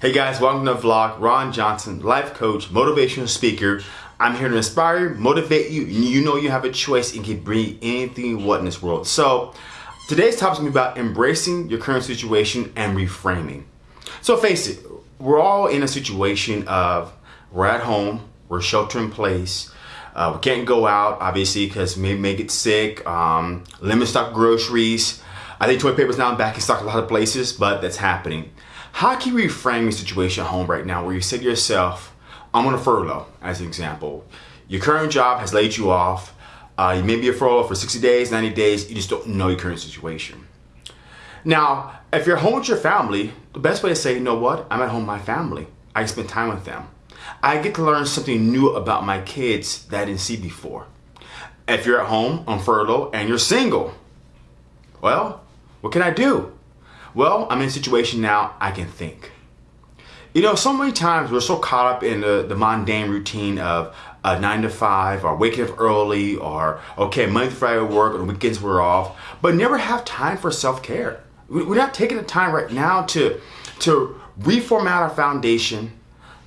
Hey guys, welcome to the vlog. Ron Johnson, life coach, motivational speaker. I'm here to inspire motivate you. You know you have a choice and can bring anything you want in this world. So today's topic is going to be about embracing your current situation and reframing. So face it, we're all in a situation of we're at home, we're shelter in place. Uh, we can't go out, obviously, because we may get sick. Um, limit stock groceries. I think toilet paper's now back in stock a lot of places, but that's happening. How can you reframe your situation at home right now where you say to yourself, I'm on a furlough, as an example. Your current job has laid you off. Uh, you may be a furlough for 60 days, 90 days. You just don't know your current situation. Now, if you're home with your family, the best way to say, you know what? I'm at home with my family. I spend time with them. I get to learn something new about my kids that I didn't see before. If you're at home on furlough and you're single, well, what can I do? Well, I'm in a situation now I can think. You know, so many times we're so caught up in the, the mundane routine of a nine to five or waking up early or, okay, Monday to Friday work or weekends we're off, but never have time for self-care. We're not taking the time right now to, to reformat our foundation,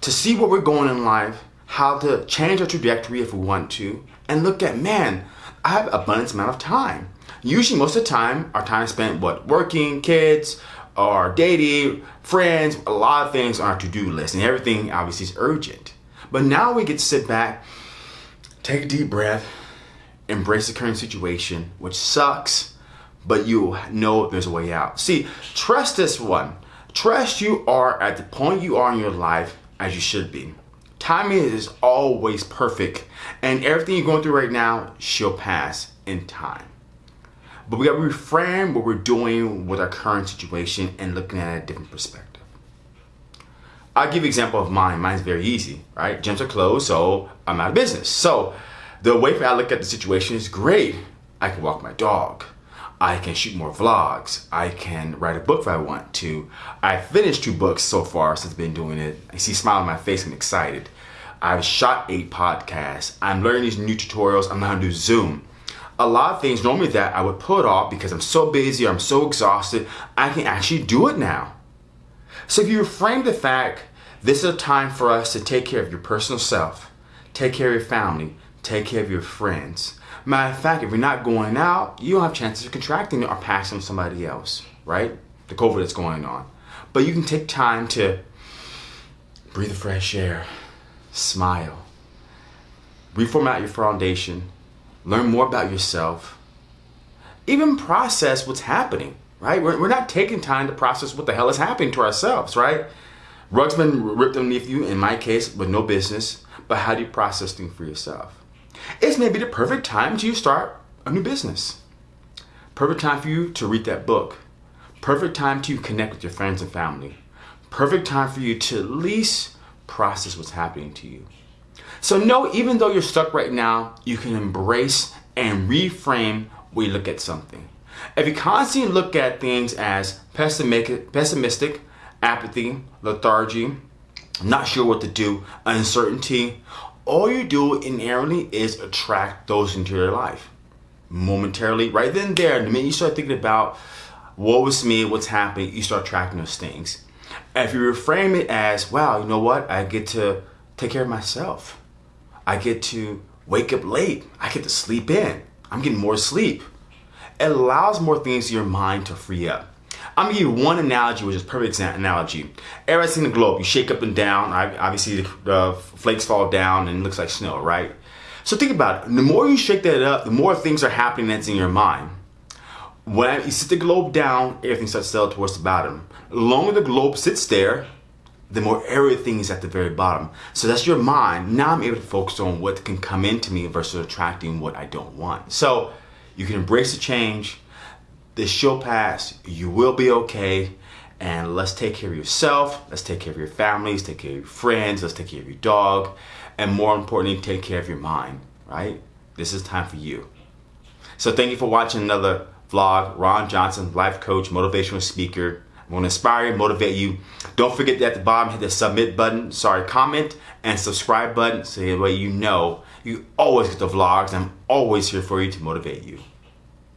to see where we're going in life, how to change our trajectory if we want to, and look at, man, I have abundance amount of time. Usually most of the time, our time spent what? Working, kids, or dating, friends, a lot of things on our to-do list and everything obviously is urgent. But now we get to sit back, take a deep breath, embrace the current situation, which sucks, but you know there's a way out. See, trust this one. Trust you are at the point you are in your life as you should be. Timing is always perfect and everything you're going through right now shall pass in time. But we got to reframe what we're doing with our current situation and looking at a different perspective. I'll give you an example of mine. Mine's very easy, right? Gyms are closed, so I'm out of business. So the way I look at the situation is great. I can walk my dog. I can shoot more vlogs. I can write a book if I want to. I finished two books so far since I've been doing it. I see a smile on my face. I'm excited. I've shot eight podcasts. I'm learning these new tutorials. I'm learning how to do Zoom a lot of things normally that I would put off because I'm so busy, I'm so exhausted, I can actually do it now. So if you frame the fact, this is a time for us to take care of your personal self, take care of your family, take care of your friends. Matter of fact, if you're not going out, you don't have chances of contracting or passing somebody else, right? The COVID that's going on. But you can take time to breathe the fresh air, smile, reformat your foundation, learn more about yourself, even process what's happening, right? We're, we're not taking time to process what the hell is happening to ourselves, right? Rug's been ripped underneath you, in my case, with no business, but how do you process things for yourself? It's maybe the perfect time to start a new business. Perfect time for you to read that book. Perfect time to connect with your friends and family. Perfect time for you to at least process what's happening to you. So know even though you're stuck right now, you can embrace and reframe you look at something. If you constantly look at things as pessimistic, apathy, lethargy, not sure what to do, uncertainty, all you do inherently is attract those into your life. Momentarily, right then there, the minute you start thinking about what was me, what's happening, you start attracting those things. If you reframe it as, wow, you know what, I get to take care of myself. I get to wake up late. I get to sleep in. I'm getting more sleep. It allows more things in your mind to free up. I'm gonna give you one analogy, which is perfect analogy. Everybody's seen the globe. You shake up and down. Obviously, the flakes fall down and it looks like snow, right? So think about it. The more you shake that up, the more things are happening that's in your mind. When you sit the globe down, everything starts to settle towards the bottom. The longer the globe sits there, the more everything is at the very bottom. So that's your mind. Now I'm able to focus on what can come into me versus attracting what I don't want. So you can embrace the change. This shall pass. You will be okay. And let's take care of yourself. Let's take care of your families. Take care of your friends. Let's take care of your dog. And more importantly, take care of your mind, right? This is time for you. So thank you for watching another vlog. Ron Johnson, life coach, motivational speaker. Want to inspire you, motivate you. Don't forget that at the bottom, hit the submit button, sorry, comment, and subscribe button so that way you know you always get the vlogs. I'm always here for you to motivate you.